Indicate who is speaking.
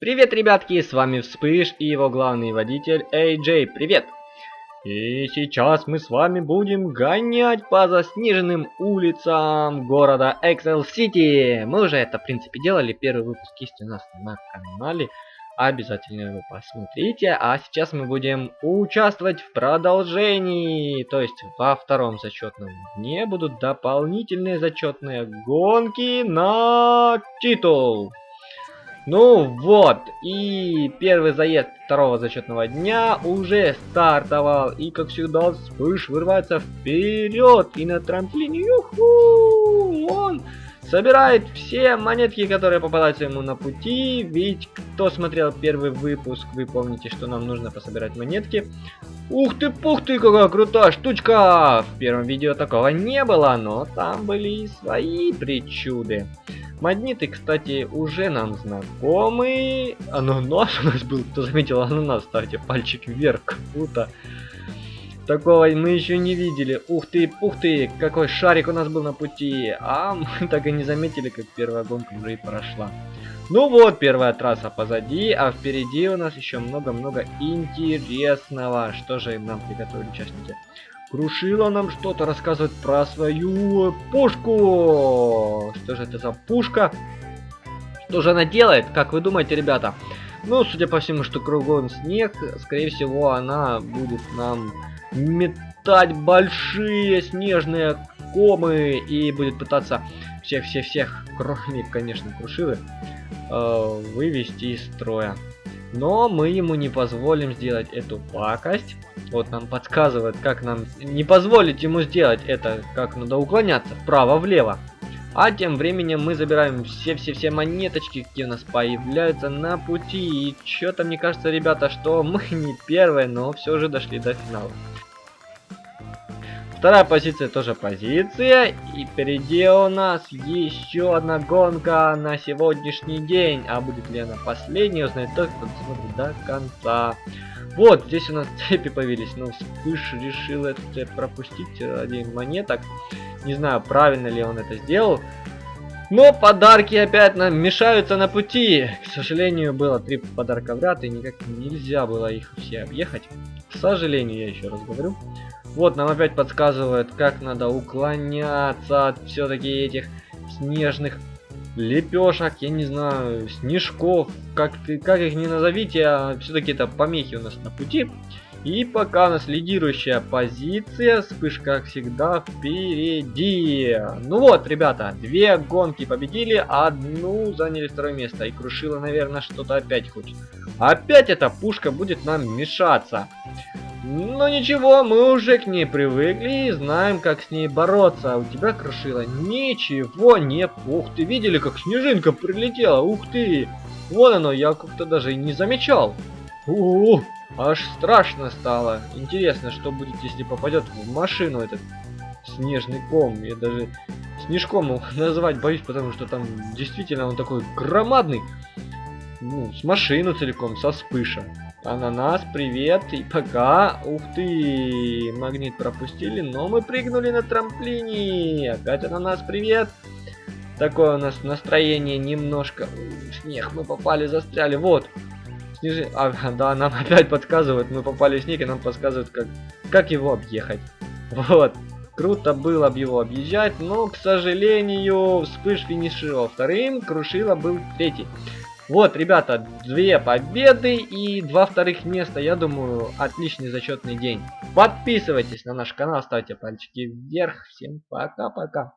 Speaker 1: Привет, ребятки, с вами Вспыш и его главный водитель AJ. Привет! И сейчас мы с вами будем гонять по заснеженным улицам города Excel City. Мы уже это, в принципе, делали. Первый выпуск есть у нас на канале. Обязательно его посмотрите. А сейчас мы будем участвовать в продолжении. То есть во втором зачетном дне будут дополнительные зачетные гонки на титул. Ну вот, и первый заезд второго зачетного дня уже стартовал. И как всегда, вспыш вырывается вперед. И на трамплине, юху, он собирает все монетки, которые попадаются ему на пути. Ведь кто смотрел первый выпуск, вы помните, что нам нужно пособирать монетки. Ух ты, пух ты, какая крутая штучка! В первом видео такого не было, но там были свои причуды. Магниты, кстати, уже нам знакомы. Ананас у нас был. Кто заметил ананас, ставьте пальчик вверх. Круто. Такого мы еще не видели. Ух ты, пух ты, какой шарик у нас был на пути. А мы так и не заметили, как первая гонка уже и прошла. Ну вот, первая трасса позади, а впереди у нас еще много-много интересного. Что же нам приготовили участники? Крушила нам что-то рассказывать про свою пушку. Что же это за пушка? Что же она делает? Как вы думаете, ребята? Ну, судя по всему, что кругом снег, скорее всего, она будет нам метать большие снежные комы и будет пытаться всех-всех-всех, кроме, конечно, Крушилы, э, вывести из строя. Но мы ему не позволим сделать эту пакость. Вот нам подсказывает, как нам не позволить ему сделать это, как надо уклоняться вправо-влево. А тем временем мы забираем все-все-все монеточки, какие у нас появляются на пути. И что-то мне кажется, ребята, что мы не первые, но все же дошли до финала. Вторая позиция тоже позиция. И впереди у нас еще одна гонка на сегодняшний день. А будет ли она последней, узнает тот, кто смотрит до конца. Вот, здесь у нас цепи появились. Но Вспыш решил это пропустить ради монеток. Не знаю, правильно ли он это сделал. Но подарки опять нам мешаются на пути. К сожалению, было три подарка в ряд, и никак нельзя было их все объехать. К сожалению, я еще раз говорю. Вот, нам опять подсказывают, как надо уклоняться от все-таки этих снежных лепешек, я не знаю, снежков, как, как их не назовите, а все-таки это помехи у нас на пути. И пока у нас лидирующая позиция, вспыш как всегда впереди. Ну вот, ребята, две гонки победили, одну заняли второе место. И Крушила, наверное, что-то опять хочет. Опять эта пушка будет нам мешаться. Но ничего, мы уже к ней привыкли и знаем, как с ней бороться. А у тебя, Крушила, ничего не... Ух ты, видели, как снежинка прилетела? Ух ты! Вон оно, я как-то даже и не замечал. Ух, аж страшно стало. Интересно, что будет, если попадет в машину этот снежный ком. Я даже снежком его назвать боюсь, потому что там действительно он такой громадный. Ну, с машину целиком, со вспыша. Ананас, привет и пока. Ух ты, магнит пропустили, но мы прыгнули на трамплине. Опять ананас, привет. Такое у нас настроение немножко. Снег, мы попали, застряли. Вот. Снежи... А, да, нам опять подсказывают, мы попали в снег, и нам подсказывают, как, как его объехать. Вот. Круто было бы его объезжать, но, к сожалению, вспыш финишировал вторым, Крушила был третий. Вот, ребята, две победы и два вторых места. Я думаю, отличный зачетный день. Подписывайтесь на наш канал, ставьте пальчики вверх. Всем пока-пока.